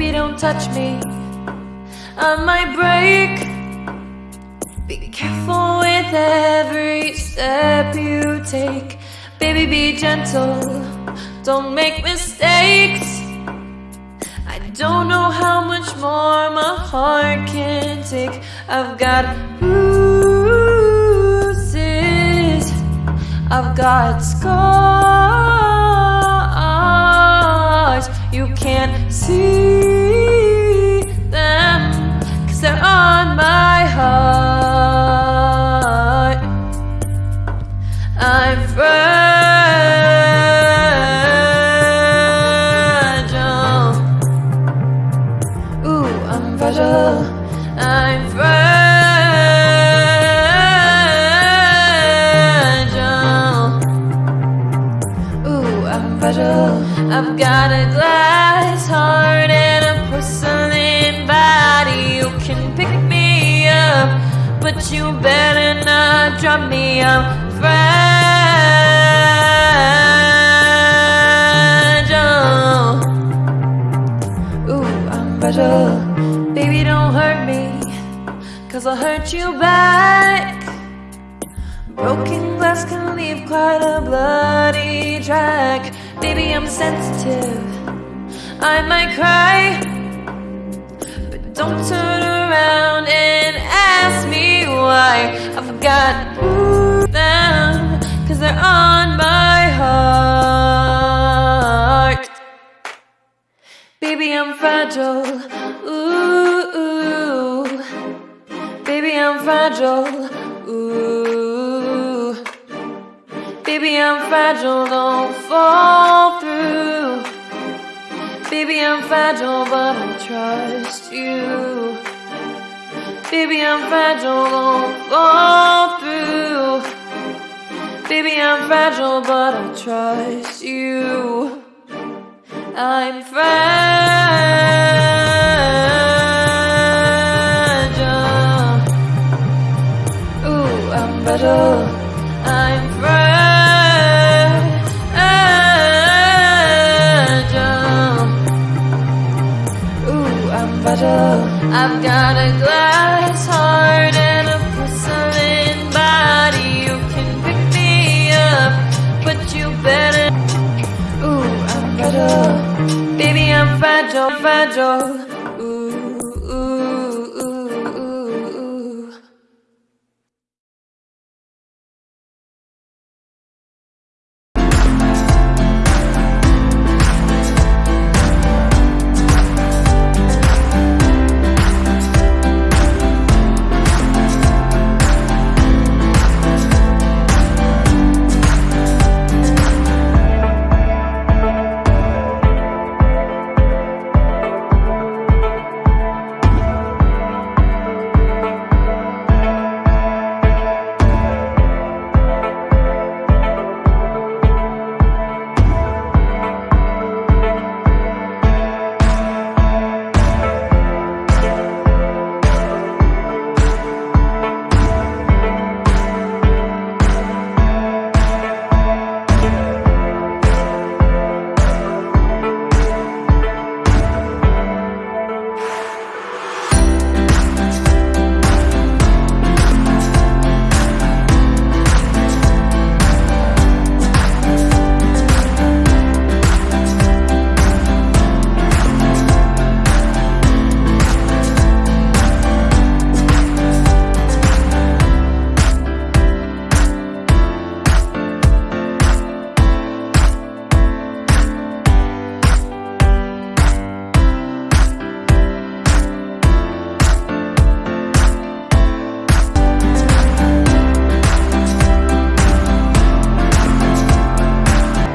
Baby, don't touch me. I might break. Be careful with every step you take. Baby, be gentle. Don't make mistakes. I don't know how much more my heart can take. I've got bruises. I've got scars. Can't see them, cause they're on my heart. I'm fragile. Ooh, I'm fragile. I've got a glass heart and a porcelain body. You can pick me up, but you better not drop me. I'm fragile. Ooh, I'm fragile. Baby, don't hurt me, cause I'll hurt you back. Broken glass can leave quite a bloody track. Baby, I'm sensitive. I might cry, but don't turn around and ask me why. I've got them, cause they're on my heart. Baby, I'm fragile. Ooh, ooh. Baby, I'm fragile. Ooh. Baby, I'm fragile. Don't fall through. Baby, I'm fragile, but I trust you. Baby, I'm fragile. Don't fall through. Baby, I'm fragile, but I trust you. I'm fragile. I've got a glass heart and a porcelain body. You can pick me up, but you better. Ooh, I'm fragile. Baby, I'm fragile, fragile.